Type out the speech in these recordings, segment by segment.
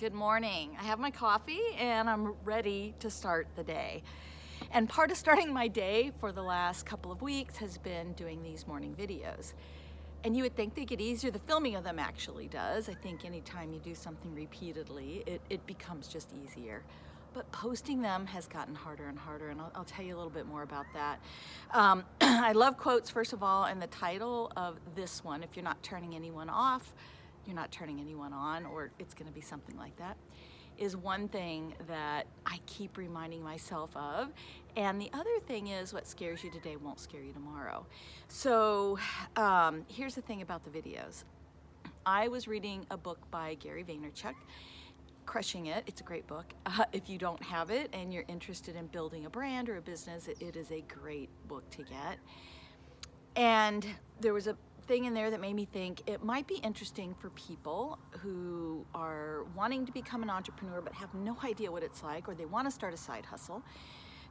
Good morning. I have my coffee and I'm ready to start the day. And part of starting my day for the last couple of weeks has been doing these morning videos. And you would think they get easier. The filming of them actually does. I think anytime you do something repeatedly, it, it becomes just easier. But posting them has gotten harder and harder, and I'll, I'll tell you a little bit more about that. Um, I love quotes, first of all, and the title of this one, if you're not turning anyone off, you're not turning anyone on, or it's gonna be something like that, is one thing that I keep reminding myself of. And the other thing is what scares you today won't scare you tomorrow. So um, here's the thing about the videos. I was reading a book by Gary Vaynerchuk, Crushing It. It's a great book. Uh, if you don't have it and you're interested in building a brand or a business, it, it is a great book to get. And there was a thing in there that made me think it might be interesting for people who are wanting to become an entrepreneur but have no idea what it's like or they want to start a side hustle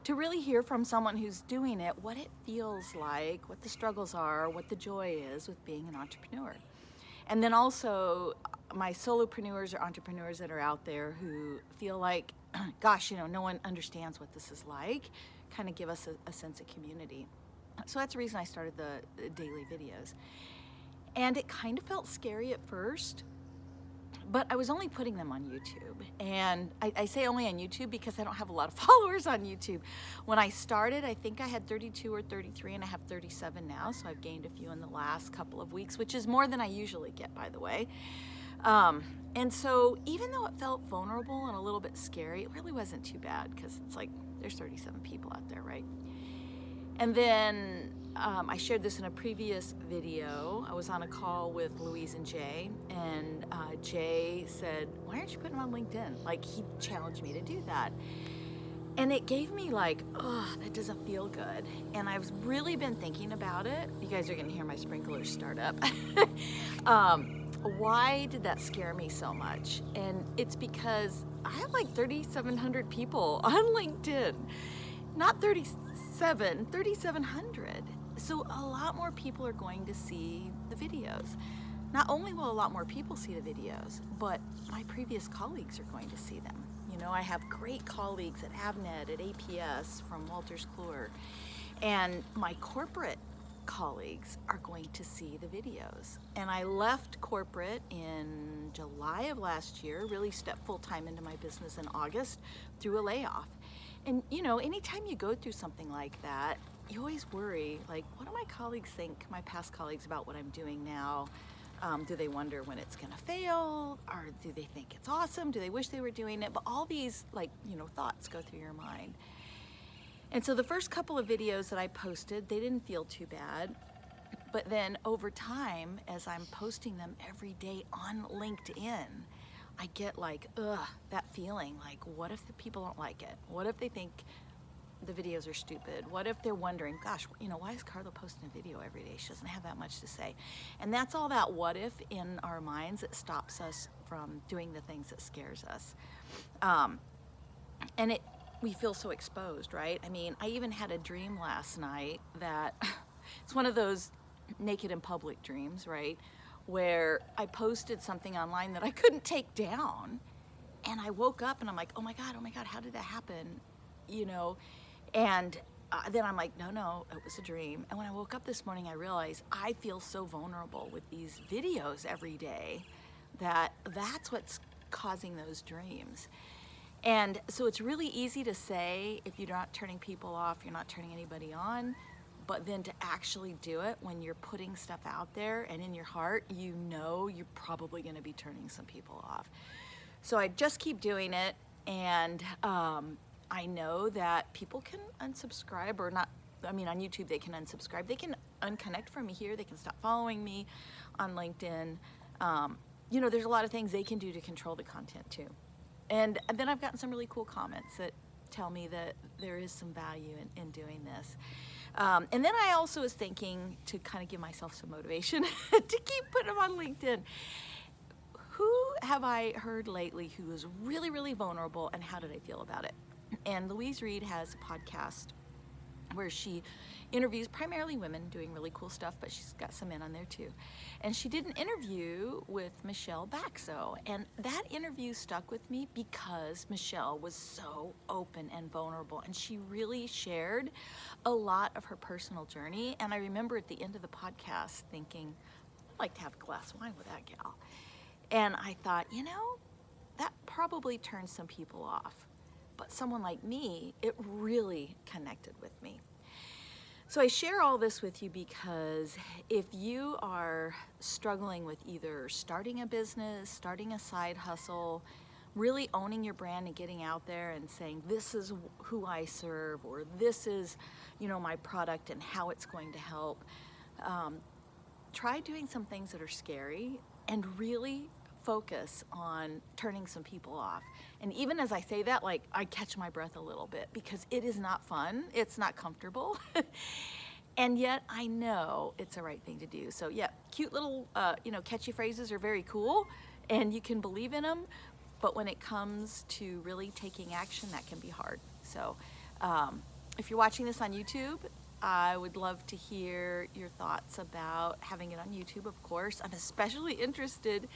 to really hear from someone who's doing it what it feels like, what the struggles are, what the joy is with being an entrepreneur. And then also my solopreneurs or entrepreneurs that are out there who feel like, gosh, you know, no one understands what this is like, kind of give us a, a sense of community. So that's the reason I started the, daily videos. And it kind of felt scary at first, but I was only putting them on YouTube. And I, I, say only on YouTube because I don't have a lot of followers on YouTube. When I started, I think I had 32 or 33 and I have 37 now. So I've gained a few in the last couple of weeks, which is more than I usually get, by the way. Um, and so even though it felt vulnerable and a little bit scary, it really wasn't too bad because it's like there's 37 people out there, right? And then um, I shared this in a previous video. I was on a call with Louise and Jay, and uh, Jay said, why aren't you putting them on LinkedIn? Like, he challenged me to do that. And it gave me like, oh, that doesn't feel good. And I've really been thinking about it. You guys are gonna hear my sprinklers start up. um, why did that scare me so much? And it's because I have like 3,700 people on LinkedIn. Not 37, 3,700. So a lot more people are going to see the videos. Not only will a lot more people see the videos, but my previous colleagues are going to see them. You know, I have great colleagues at Avnet, at APS, from Wolters Kluwer, and my corporate colleagues are going to see the videos. And I left corporate in July of last year, really stepped full-time into my business in August through a layoff. And you know, anytime you go through something like that, you always worry, like, what do my colleagues think, my past colleagues, about what I'm doing now? Um, do they wonder when it's gonna fail? Or do they think it's awesome? Do they wish they were doing it? But all these, like, you know, thoughts go through your mind. And so the first couple of videos that I posted, they didn't feel too bad. But then over time, as I'm posting them every day on LinkedIn, I get like, ugh, that feeling like, what if the people don't like it? What if they think the videos are stupid? What if they're wondering, gosh, you know, why is Carla posting a video every day? She doesn't have that much to say. And that's all that what if in our minds that stops us from doing the things that scares us. Um, and it, we feel so exposed, right? I mean, I even had a dream last night that it's one of those naked in public dreams, right? Where I posted something online that I couldn't take down. And I woke up and I'm like, oh my God, oh my God, how did that happen? You know, and uh, then I'm like, no, no, it was a dream. And when I woke up this morning, I realized I feel so vulnerable with these videos every day that that's what's causing those dreams. And so it's really easy to say if you're not turning people off, you're not turning anybody on, but then to actually do it when you're putting stuff out there and in your heart, you know you're probably gonna be turning some people off. So I just keep doing it and um, I know that people can unsubscribe or not, I mean, on YouTube, they can unsubscribe. They can unconnect from me here. They can stop following me on LinkedIn. Um, you know, there's a lot of things they can do to control the content too. And, then I've gotten some really cool comments that tell me that there is some value in, in doing this. Um, and then I also was thinking to kind of give myself some motivation to keep putting them on LinkedIn. Who have I heard lately who is really, really vulnerable and how did I feel about it? And Louise Reed has a podcast where she interviews primarily women doing really cool stuff, but she's got some men on there too. And she did an interview with Michelle Baxo, and that interview stuck with me because Michelle was so open and vulnerable, and she really shared a lot of her personal journey. And I remember at the end of the podcast thinking, I'd like to have a glass of wine with that gal. And I thought, you know, that probably turned some people off. But someone like me, it really connected with me. So I share all this with you because if you are struggling with either starting a business, starting a side hustle, really owning your brand and getting out there and saying this is who I serve or this is you know my product and how it's going to help um, try doing some things that are scary and really focus on turning some people off. And even as I say that, like I catch my breath a little bit because it is not fun. It's not comfortable. and yet I know it's the right thing to do. So yeah, cute little, uh, you know, catchy phrases are very cool and you can believe in them. But when it comes to really taking action, that can be hard. So um, if you're watching this on YouTube, I would love to hear your thoughts about having it on YouTube, of course. I'm especially interested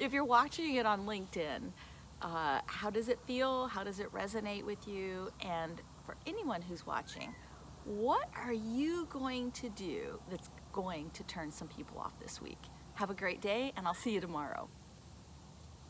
if you're watching it on LinkedIn. Uh, how does it feel? How does it resonate with you? And for anyone who's watching, what are you going to do that's going to turn some people off this week? Have a great day, and I'll see you tomorrow.